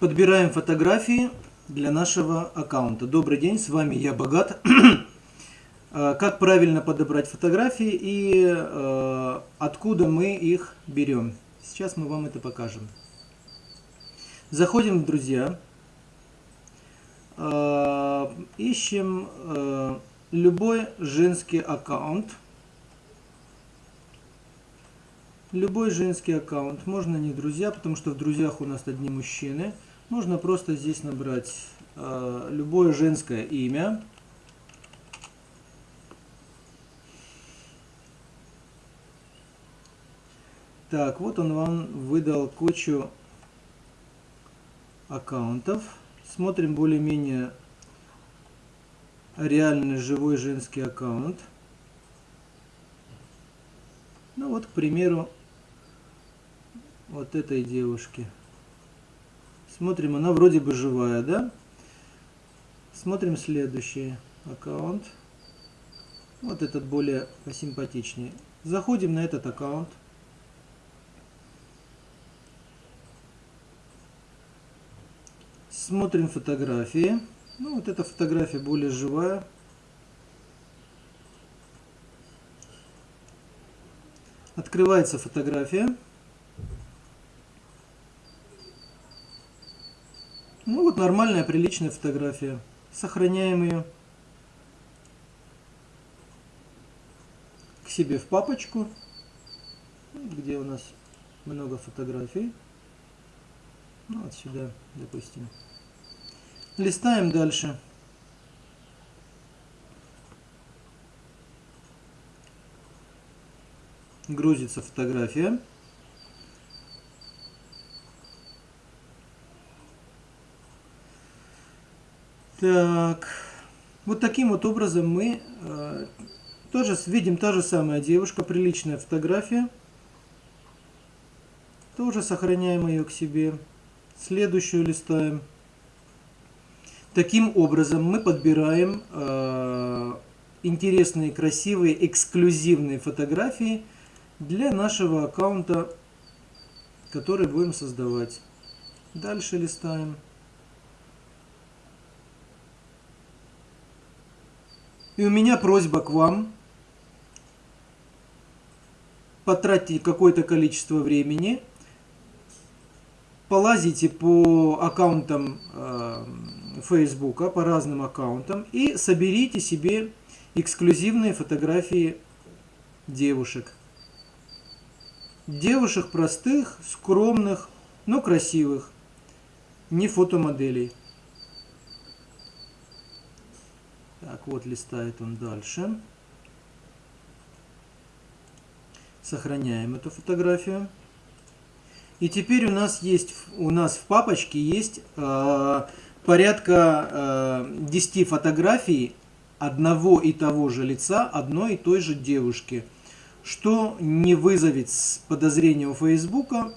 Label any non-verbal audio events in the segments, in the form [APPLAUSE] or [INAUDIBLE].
Подбираем фотографии для нашего аккаунта. Добрый день, с вами я Богат. Э, [CLEARS THROAT] как правильно подобрать фотографии и э, откуда мы их берем. Сейчас мы вам это покажем. Заходим в друзья. Э, ищем э, любой женский аккаунт. Любой женский аккаунт. Можно не друзья, потому что в друзьях у нас одни мужчины. Можно просто здесь набрать э, любое женское имя. Так, вот он вам выдал кучу аккаунтов. Смотрим более-менее реальный живой женский аккаунт. Ну вот, к примеру, вот этой девушки. Смотрим, она вроде бы живая, да? Смотрим следующий аккаунт. Вот этот более посимпатичнее. Заходим на этот аккаунт. Смотрим фотографии. Ну, вот эта фотография более живая. Открывается фотография. Ну, вот нормальная, приличная фотография. Сохраняем ее. К себе в папочку, где у нас много фотографий. Ну, вот сюда, допустим. Листаем дальше. Грузится фотография. Так, вот таким вот образом мы э, тоже видим та же самая девушка, приличная фотография. Тоже сохраняем ее к себе. Следующую листаем. Таким образом мы подбираем э, интересные, красивые, эксклюзивные фотографии для нашего аккаунта, который будем создавать. Дальше листаем. И у меня просьба к вам. Потратьте какое-то количество времени. Полазите по аккаунтам э, Фейсбука, по разным аккаунтам и соберите себе эксклюзивные фотографии девушек. Девушек простых, скромных, но красивых. Не фотомоделей. Так, вот листает он дальше. Сохраняем эту фотографию. И теперь у нас есть, у нас в папочке есть э, порядка э, 10 фотографий одного и того же лица, одной и той же девушки, что не вызовет подозрения у Фейсбука.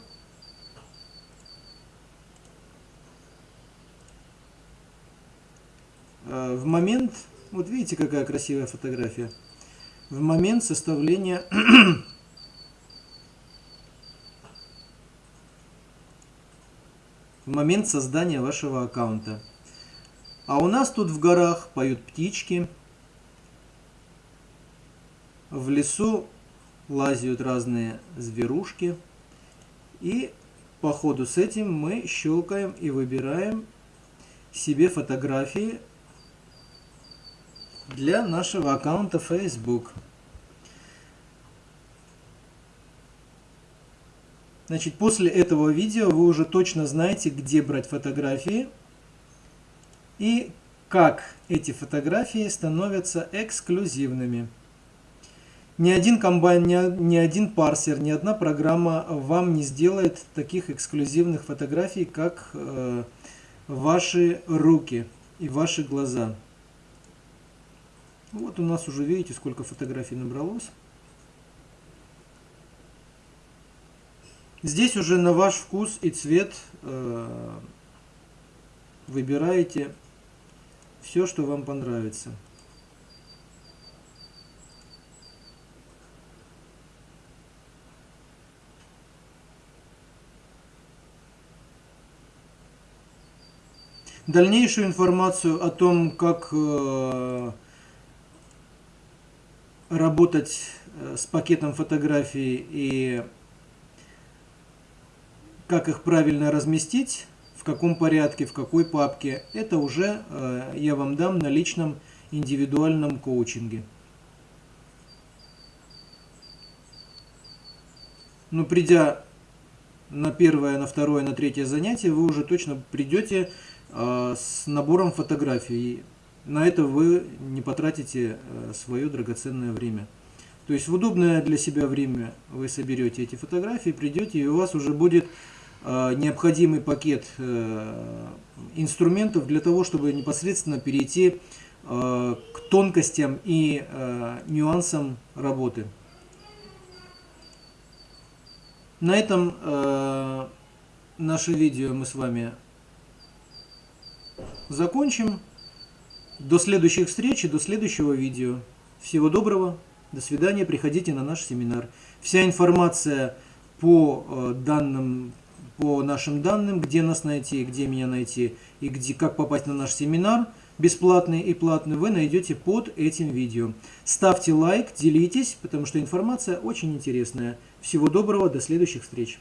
Э, в момент, вот видите, какая красивая фотография, в момент составления [CLEARS THROAT] в момент создания вашего аккаунта. А у нас тут в горах поют птички, в лесу лазят разные зверушки. И по ходу с этим мы щелкаем и выбираем себе фотографии для нашего аккаунта Facebook. Значит, после этого видео вы уже точно знаете, где брать фотографии и как эти фотографии становятся эксклюзивными. Ни один комбайн, ни, один парсер, ни одна программа вам не сделает таких эксклюзивных фотографий, как э, ваши руки и ваши глаза. Вот у нас уже видите, сколько фотографий набралось. Здесь уже на ваш вкус и цвет э, выбираете все, что вам понравится. Дальнейшую информацию о том, как э, работать э, с пакетом фотографий и как их правильно разместить, в каком порядке, в какой папке, это уже э, я вам дам на личном индивидуальном коучинге. Но придя на первое, на второе, на третье занятие, вы уже точно придете э, с набором фотографий. На это вы не потратите э, свое драгоценное время. То есть в удобное для себя время вы соберете эти фотографии, придете, и у вас уже будет э, необходимый пакет э, инструментов для того, чтобы непосредственно перейти к тонкостям и нюансам работы. На этом наше видео мы с вами закончим. До следующих встреч и до следующего видео. Всего доброго, до свидания, приходите на наш семинар. Вся информация по э, данным, по нашим данным, где нас найти, где меня найти и где, как попасть на наш семинар, бесплатный и платный, вы найдете под этим видео. Ставьте лайк, делитесь, потому что информация очень интересная. Всего доброго, до следующих встреч.